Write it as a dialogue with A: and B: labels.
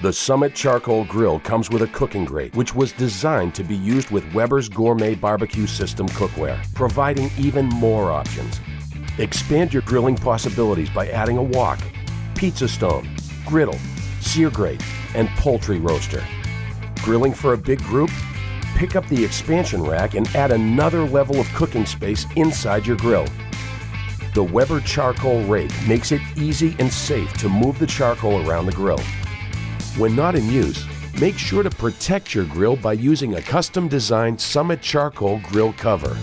A: The Summit Charcoal Grill comes with a cooking grate, which was designed to be used with Weber's Gourmet Barbecue System cookware, providing even more options. Expand your grilling possibilities by adding a wok, pizza stone, griddle, sear grate, and poultry roaster. Grilling for a big group? Pick up the expansion rack and add another level of cooking space inside your grill. The Weber Charcoal Rake makes it easy and safe to move the charcoal around the grill. When not in use, make sure to protect your grill by using a custom designed Summit Charcoal grill cover.